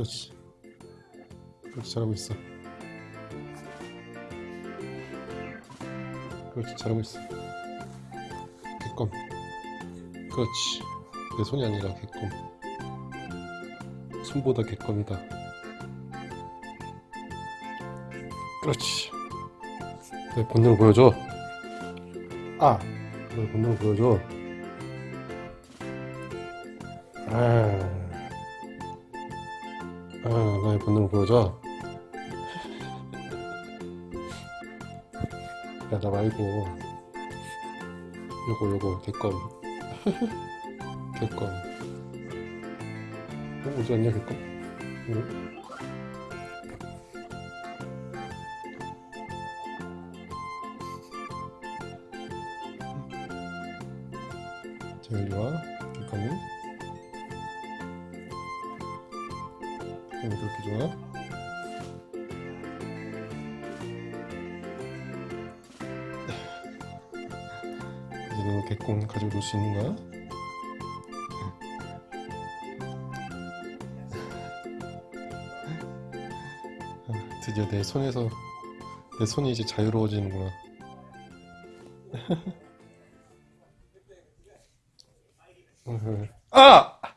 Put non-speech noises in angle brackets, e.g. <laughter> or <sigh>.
그렇지. 그렇지 잘하고 있어. 그렇지 잘하고 있어. 개껌. 그렇지. 내 손이 아니라 개껌. 손보다 개껌이다. 그렇지. 내 본능을 보여줘. 아 너의 본능을 보여줘. 아, 아 나의 본능을 보여줘. 야 나 말고. 요거 요거 개껌. <laughs> 개껌. 어, 어디 갔냐 개껌? 응? 자 이리 와. 개껌이 왜 그렇게 좋아? 이제 너 개껌 가지고 놀 수 있는 거야? 아, 드디어 내 손에서 내 손이 이제 자유로워지는구나. <laughs> 아!